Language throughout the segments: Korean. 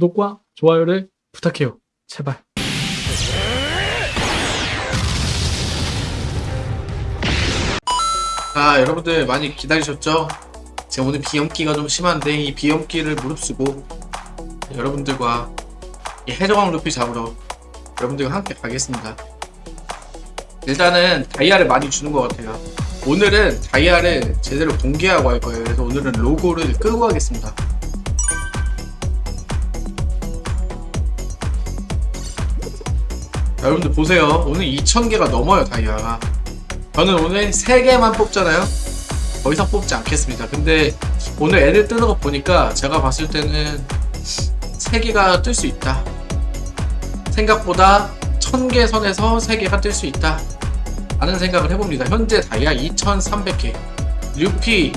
구독과 좋아요를 부탁해요. 제발. 아 여러분들 많이 기다리셨죠? 제가 오늘 비염기가 좀 심한데 이 비염기를 무릅쓰고 여러분들과 이 해적왕 루피 잡으러 여러분들과 함께 가겠습니다 일단은 다이아를 많이 주는 것 같아요 오늘은 다이아를 제대로 공개하고 할 거예요 그래서 오늘은 로고를 끄고 하겠습니다 여러분들 보세요. 오늘 2000개가 넘어요 다이아가 저는 오늘 3개만 뽑잖아요? 더 이상 뽑지 않겠습니다. 근데 오늘 애들 뜨는 거 보니까 제가 봤을 때는 3개가 뜰 수 있다. 생각보다 1000개 선에서 3개가 뜰 수 있다. 라는 생각을 해봅니다. 현재 다이아 2300개. 루피.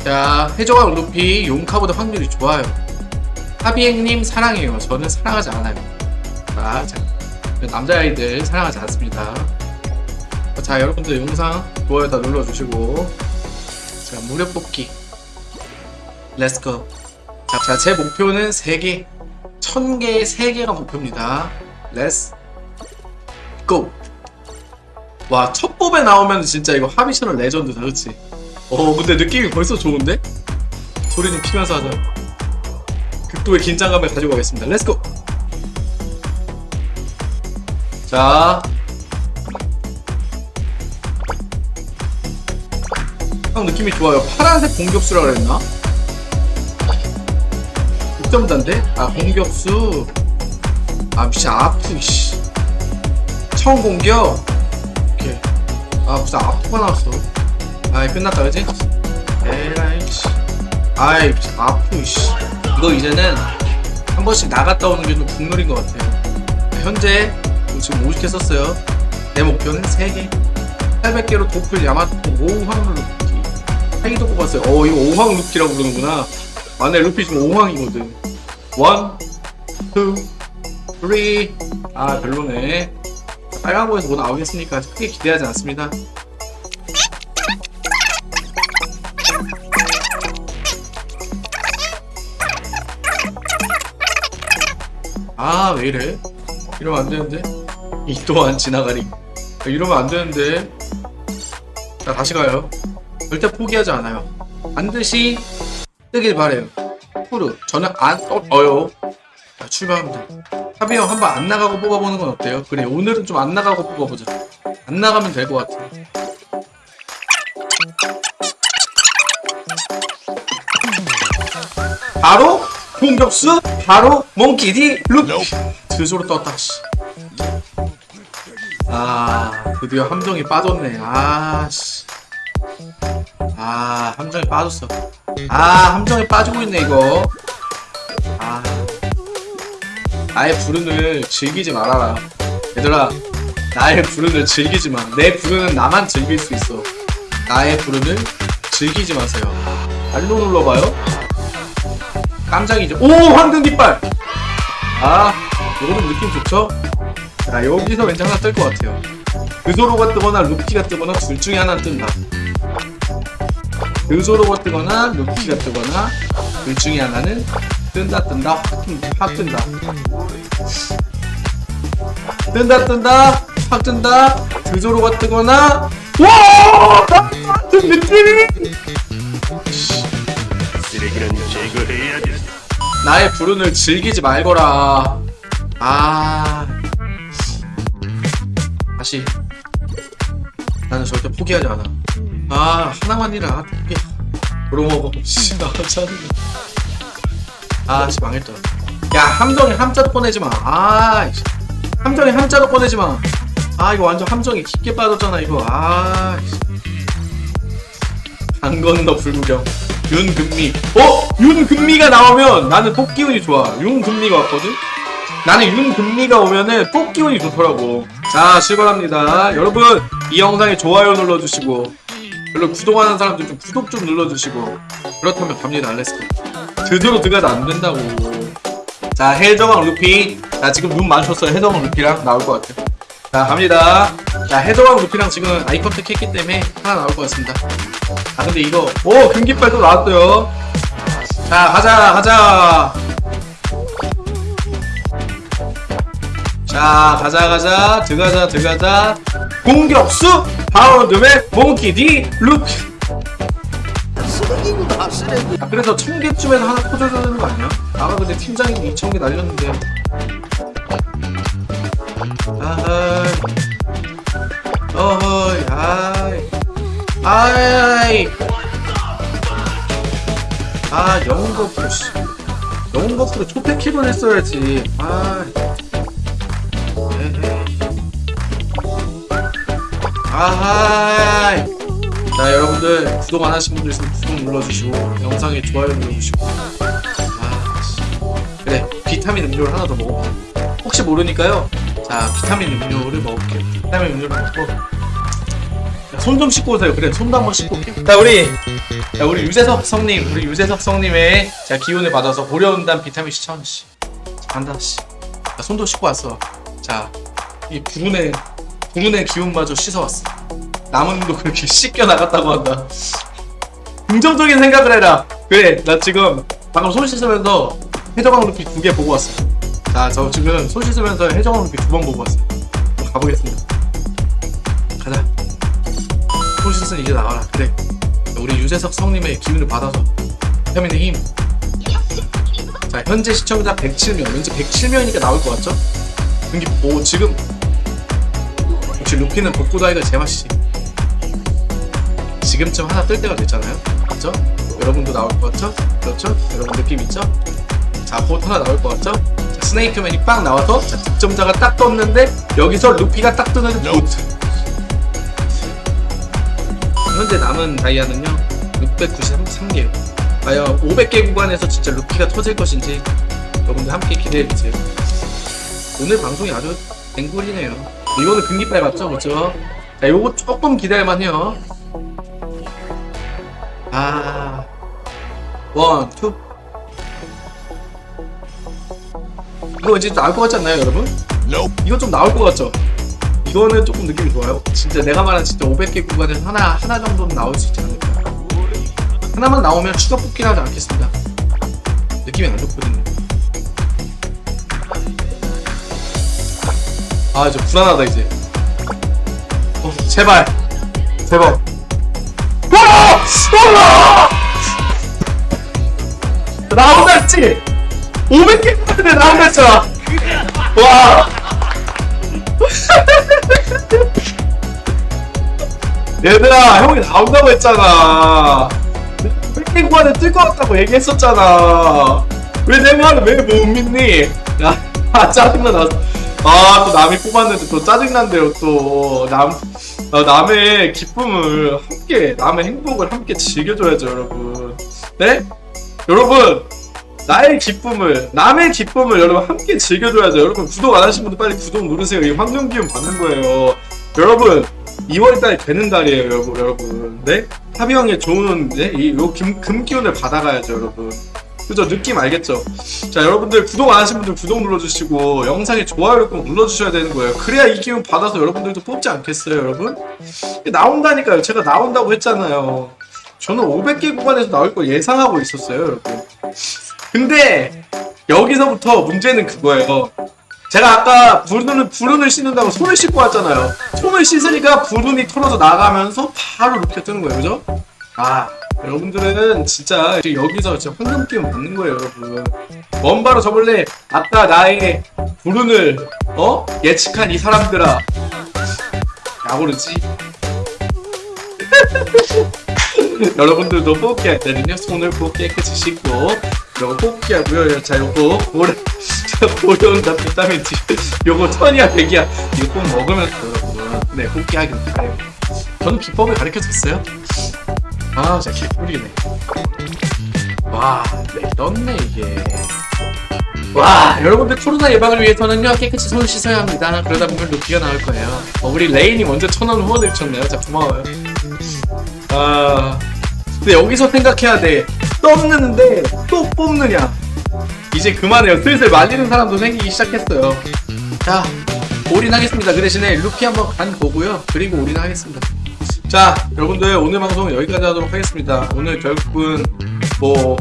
자 해적왕 루피. 용카보다 확률이 좋아요. 하비행님 사랑해요. 저는 사랑하지 않아요. 자, 자 남자아이들 사랑하지 않습니다 자 여러분들 영상 좋아요 다 눌러주시고 자 무료 뽑기 let's go 자제 목표는 3개 1000개에 3개가 목표입니다 let's go! 와 첫 뽑에 나오면 진짜 이거 하비셔널 레전드다 그치? 어 근데 느낌이 벌써 좋은데? 소리는 키면서 하자 극도의 긴장감을 가지고 가겠습니다 let's go! 자 형 느낌이 좋아요. 파란색 공격수라 그랬나? 득점단데? 아 공격수. 아 무슨 아프 씨. 처음 공격. 오케이. 아 무슨 아프가 나왔어. 아이 끝났다 그지? 에라이 씨. 아이 아프 씨. 이거 이제는 한 번씩 나갔다 오는 게 좀 국룰인 것 같아요. 현재 지금 50개 썼어요. 내 목표는 3개. 800개로 도플 야마토 5황을 루키 하이도 뽑았어요. 어 이거 5황 루키라고 부르는구나. 아, 네 루피 지금 5황이거든. 1, 2, 3, 아 별로네. 빨간 거에서 뭐 나오겠으니까? 크게 기대하지 않습니다. 아 왜이래? 이러면 안되는데 이 또한 지나가리 이러면 안 되는데. 자 다시 가요. 절대 포기하지 않아요. 반드시 뜨길 바래요. 푸르 저는 안 떠요. 자 출발합니다. 하비 형 한번 안 나가고 뽑아보는 건 어때요? 그래 오늘은 좀 안 나가고 뽑아보자. 안 나가면 될 것 같아. 바로 공격수 바로 몽키디 룩 드소로 떴다 씨. 아 드디어 함정이 빠졌네. 아씨. 아 함정에 빠졌어. 아 함정에 빠지고 있네 이거. 아. 나의 불운을 즐기지 말아라. 얘들아 나의 불운을 즐기지 마내 불운은 나만 즐길 수 있어. 나의 불운을 즐기지 마세요. 알로 눌러봐요. 깜짝이죠. 오 황금 깃발! 아 요거는 느낌 좋죠 자 여기서 왠지 하나 뜰 것 같아요. 그소로가 뜨거나 루피가 뜨거나 둘 중에 하나 뜬다. 그소로가 뜨거나 루키가 뜨거나 둘 중에 하나는 뜬다 뜬다 확 뜬다 확 뜬다. 뜬다 확 뜬다 그소로가 뜨거나 와! 같은 나의 불운을 즐기지 말거라. 아 다시. 나는 절대 포기하지 않아. 아 하나만이라. 포기 그러고 씨 나잖아 아씨 망했다. 야 함정에 함자도 꺼내지마. 아 씨. 함정에 함자도 꺼내지마. 아 이거 완전 함정에 깊게 빠졌잖아 이거. 아 씨. 강 건너 불구경. 윤금미 어? 윤금미가 나오면 나는 뽑기운이 좋아. 윤금미가 왔거든? 나는 윤금미가 오면은 뽑기운이 좋더라고 자 출발합니다. 여러분 이 영상에 좋아요 눌러주시고 별로 구독하는 사람들 좀 구독 좀 눌러주시고 그렇다면 갑니다. let's go 드디어 드가도 안된다고. 자 해적왕 루피. 자 지금 눈 마주쳤어요. 해적왕 루피랑 나올 것 같아요. 자 갑니다. 자 해적왕 루피랑 지금 eye contact 했기 때문에 하나 나올 것 같습니다. 아 근데 이거 오 금기빨 또 나왔어요. 자 가자 가자 자 가자 가자 들어가자 들어가자. 공격수 바운드맨 몽키 디 루피 쓰레기구나 쓰레기 아, 그래서 천 개쯤에서 하나 터져줘야 되는 거 아니야? 아까 근데 팀장이 2천 개 날렸는데. 아하이. 어허이. 아이. 아이 아 영웅 씨. 영웅 버프로 초패킥을 했어야지. 아 에헤이 아하이. 자 여러분들 구독 안 하신 분들 있으면 구독 눌러주시고 영상에 좋아요 눌러주시고. 아 씨. 그래 비타민 음료를 하나 더 먹어봐. 혹시 모르니까요. 자 비타민 음료를 먹을게요. 비타민 음료를 먹고. 손 좀 씻고 오세요. 그래 손도 한번 씻고 올게요. 자 우리 자 우리 유재석 성님 우리 유재석 성님의 자 기운을 받아서 고려온단 비타민 C 천원씨. 간다 씨. 자, 손도 씻고 왔어. 자 이 불운의 불운의 기운마저 씻어왔어 남은 도 그렇게 씻겨 나갔다고 한다. 긍정적인 생각을 해라. 그래, 나 지금 방금 손 씻으면서 해적왕 루피 두 개 보고 왔어. 자, 저 지금 손 씻으면서 해적왕 루피 두 번 보고 왔어. 가보겠습니다. 가자. 손 씻으니 이제 나와라. 그래. 우리 유재석 성님의 기운을 받아서 비타민의 힘. 자, 현재 시청자 107명. 왠지 107명이니까 나올 것 같죠? 근데 오 지금 역시 루피는 복구다이가 제맛이지. 지금쯤 하나 뜰 때가 됐잖아요. 맞죠? 여러분도 나올 것 같죠? 그렇죠? 여러분 느낌 있죠? 자, 곧 하나 나올 것 같죠? 자, 스네이크맨이 빵 나와서 자, 득점자가 딱 떴는데 여기서 루피가 딱 뜨는데 못. 현재 남은 다이아는요 693개. 과연 500개 구간에서 진짜 루피가 터질 것인지 여러분들 함께 기대해 주세요. 오늘 방송이 아주 앵골이네요. 이거는 금기빨 맞죠? 그렇죠? 자, 요거 조금 기대할 만해요. 아, one, two. 이거 이제 나올 것 같지 않나요, 여러분? 이거 좀 나올 것 같죠? 이거는 조금 느낌이 좋아요. 진짜 내가 말한 진짜 500개 구간에서 하나, 하나 정도는 나올 수 있지 않을까. 하나만 나오면 추가 뽑긴 하지 않겠습니다. 느낌이 안 좋거든요. 아, 이제 불안하다, 이제. 어, 제발. 제발. 와! 와! 나온다 했지? 500개 했는데 나온다 했잖아. 와! 얘들아, 형이 나온다고 했잖아. 100개 구간에 뜰 것 같다고 얘기했었잖아. 왜 내 말을 왜 못 믿니? 야, 아, 짜증나, 나. 아, 또 남이 뽑았는데 또 짜증난대요, 또. 남, 어, 남의 기쁨을 함께, 남의 행복을 함께 즐겨줘야죠, 여러분. 네? 여러분, 나의 기쁨을, 남의 기쁨을 여러분 함께 즐겨줘야죠. 여러분, 구독 안 하신 분들 빨리 구독 누르세요. 이 환경 기운 받는 거예요. 여러분, 2월달에 되는 달이에요, 여러분. 여러분. 네? 하비형의 좋은, 네? 이, 요 금, 금 기운을 받아가야죠, 여러분. 그죠? 느낌 알겠죠? 자, 여러분들 구독 안 하신 분들 구독 눌러주시고, 영상에 좋아요를 꼭 눌러주셔야 되는 거예요. 그래야 이 기운 받아서 여러분들도 뽑지 않겠어요, 여러분? 나온다니까요. 제가 나온다고 했잖아요. 저는 500개 구간에서 나올 걸 예상하고 있었어요, 여러분. 근데, 여기서부터 문제는 그거예요. 제가 아까 불운을, 불운을 씻는다고 손을 씻고 왔잖아요. 손을 씻으니까 불운이 털어져 나가면서 바로 루피가 뜨는 거예요, 그죠? 아, 여러분들은 진짜 여기서 진짜 황금 기운 받는 거예요, 여러분. 원바로 저번에 아까 나의 불운을 어? 예측한 이 사람들아, 야구르지? 여러분들도 뽑기 할 때는요 손을 꼭 깨끗이 씻고 요거 뽑기 하고요. 자 요거 고래 고려온다 비타민 D. 요거 천이야 백이야. 이거 꼭 먹으면서 여러분. 네 뽑기 하길 바래요. 저는 비법을 가르쳐줬어요 아 진짜 개꿀이네. 와 네, 떴네 이게. 와 여러분들 코로나 예방을 위해서는요 깨끗이 손을 씻어야 합니다. 그러다 보면 루피가 나올 거예요. 어, 우리 레인이 먼저 천원 후원해 주셨네요. 자 고마워요. 아 근데 여기서 생각해야 돼. 떴는데 또 뽑느냐? 이제 그만해요. 슬슬 말리는 사람도 생기기 시작했어요. 자 올인하겠습니다. 그 대신에 루피 한번 간 보고요. 그리고 올인하겠습니다 자 여러분들 오늘 방송 은 여기까지 하도록 하겠습니다. 오늘 결국은 뭐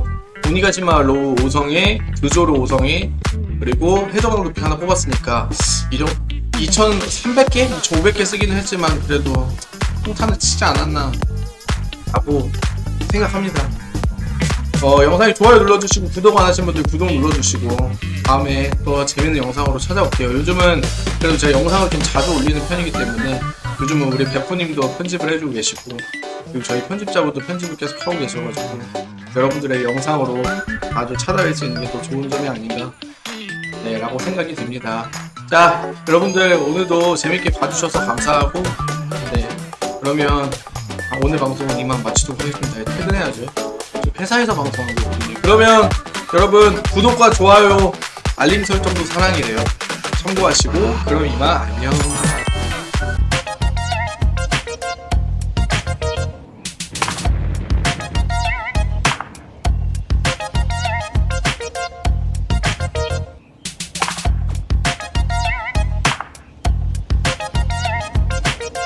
우니가시마 로우 5성에 조로 5성에 그리고 해적왕 루피 하나 뽑았으니까 이정 2300개? 2500개 쓰기는 했지만 그래도 통탄을 치지 않았나 라고 생각합니다. 어, 영상이 좋아요 눌러주시고 구독 안 하신 분들 구독 눌러주시고 다음에 또 재밌는 영상으로 찾아올게요. 요즘은 그래도 제가 영상을 좀 자주 올리는 편이기 때문에 요즘은 우리 베프님도 편집을 해주고 계시고 그리고 저희 편집자분도 편집을 계속 하고 계셔가지고 여러분들의 영상으로 아주 찾아뵐 수 있는 게 더 좋은 점이 아닌가 네 라고 생각이 듭니다. 자 여러분들 오늘도 재밌게 봐주셔서 감사하고 네 그러면 아, 오늘 방송은 이만 마치도록 하겠습니다. 퇴근해야죠. 저 회사에서 방송하고 있거든요. 그러면 여러분 구독과 좋아요 알림 설정도 사랑이래요. 참고하시고 그럼 이만 안녕